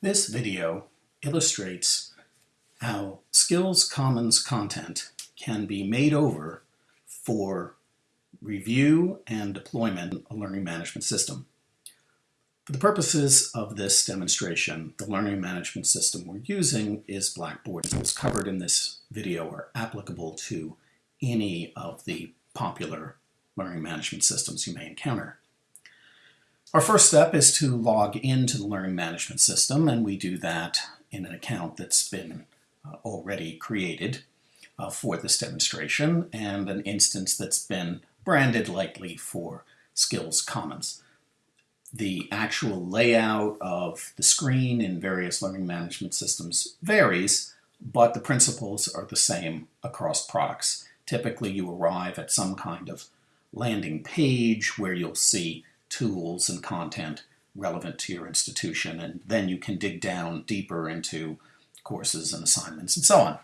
This video illustrates how Skills Commons content can be made over for review and deployment of a learning management system. For the purposes of this demonstration, the learning management system we're using is Blackboard. Tools covered in this video are applicable to any of the popular learning management systems you may encounter. Our first step is to log into the learning management system, and we do that in an account that's been uh, already created uh, for this demonstration, and an instance that's been branded likely for Skills Commons. The actual layout of the screen in various learning management systems varies, but the principles are the same across products. Typically, you arrive at some kind of landing page where you'll see tools and content relevant to your institution, and then you can dig down deeper into courses and assignments and so on.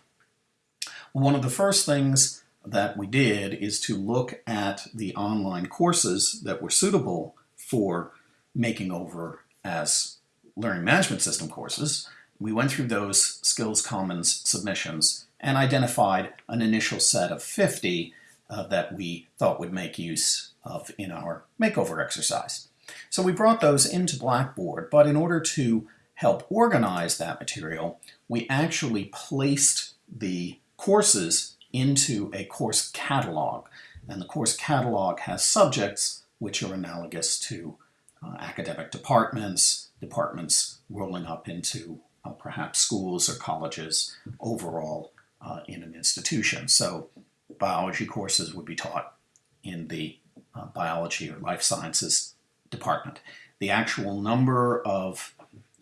One of the first things that we did is to look at the online courses that were suitable for making over as learning management system courses. We went through those Skills Commons submissions and identified an initial set of 50 uh, that we thought would make use of in our makeover exercise. So we brought those into Blackboard, but in order to help organize that material, we actually placed the courses into a course catalog. And the course catalog has subjects which are analogous to uh, academic departments, departments rolling up into uh, perhaps schools or colleges overall uh, in an institution. So biology courses would be taught in the uh, biology or life sciences department. The actual number of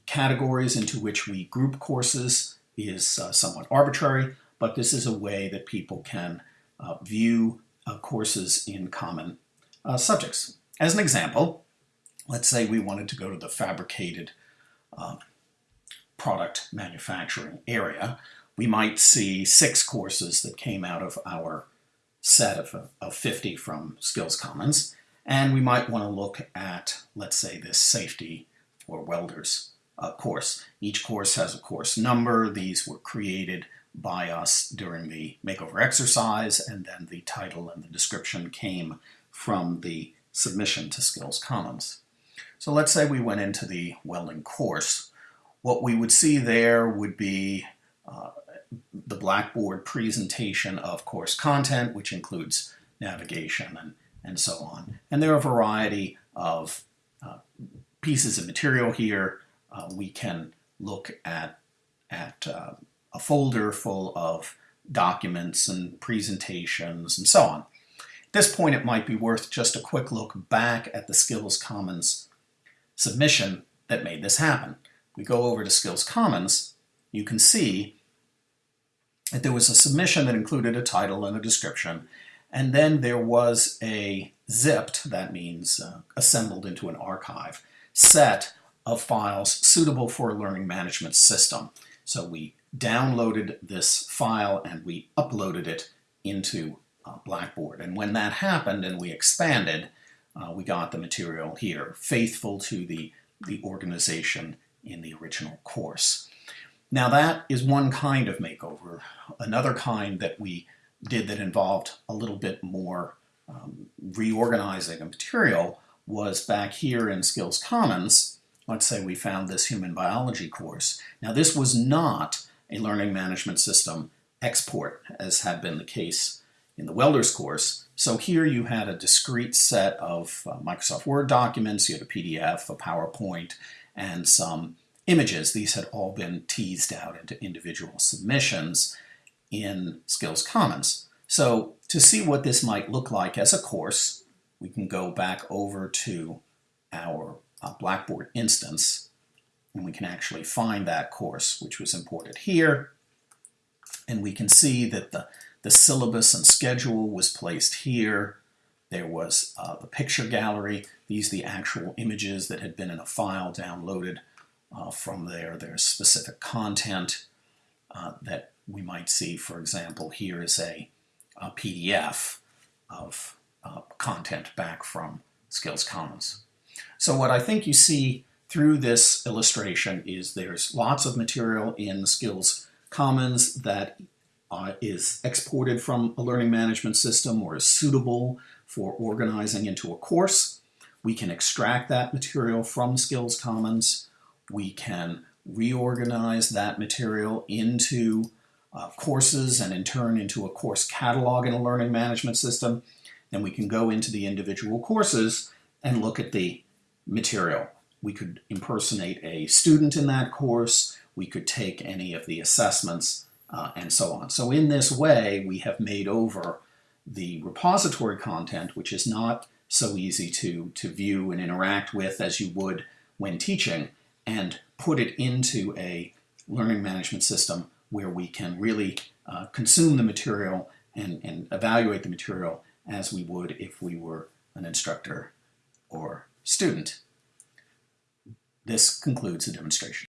categories into which we group courses is uh, somewhat arbitrary, but this is a way that people can uh, view uh, courses in common uh, subjects. As an example, let's say we wanted to go to the fabricated uh, product manufacturing area. We might see six courses that came out of our set of, of 50 from Skills Commons. And we might want to look at, let's say, this safety or welders uh, course. Each course has a course number. These were created by us during the makeover exercise, and then the title and the description came from the submission to Skills Commons. So let's say we went into the welding course. What we would see there would be uh, the Blackboard presentation of course content, which includes navigation and, and so on. And there are a variety of uh, pieces of material here. Uh, we can look at, at uh, a folder full of documents and presentations and so on. At this point, it might be worth just a quick look back at the Skills Commons submission that made this happen. We go over to Skills Commons, you can see there was a submission that included a title and a description, and then there was a zipped, that means uh, assembled into an archive, set of files suitable for a learning management system. So we downloaded this file and we uploaded it into uh, Blackboard. And when that happened and we expanded, uh, we got the material here, faithful to the, the organization in the original course. Now that is one kind of makeover. Another kind that we did that involved a little bit more um, reorganizing of material was back here in Skills Commons. Let's say we found this human biology course. Now this was not a learning management system export as had been the case in the welders course. So here you had a discrete set of uh, Microsoft Word documents, you had a PDF, a PowerPoint, and some images. These had all been teased out into individual submissions in Skills Commons. So to see what this might look like as a course, we can go back over to our uh, Blackboard instance and we can actually find that course which was imported here and we can see that the, the syllabus and schedule was placed here. There was uh, the picture gallery. These the actual images that had been in a file downloaded uh, from there. There's specific content uh, that we might see. For example, here is a, a PDF of uh, content back from Skills Commons. So what I think you see through this illustration is there's lots of material in Skills Commons that uh, is exported from a learning management system or is suitable for organizing into a course. We can extract that material from Skills Commons. We can reorganize that material into uh, courses and in turn into a course catalog in a learning management system. Then we can go into the individual courses and look at the material. We could impersonate a student in that course. We could take any of the assessments uh, and so on. So in this way, we have made over the repository content, which is not so easy to, to view and interact with as you would when teaching, and put it into a learning management system where we can really uh, consume the material and, and evaluate the material as we would if we were an instructor or student. This concludes the demonstration.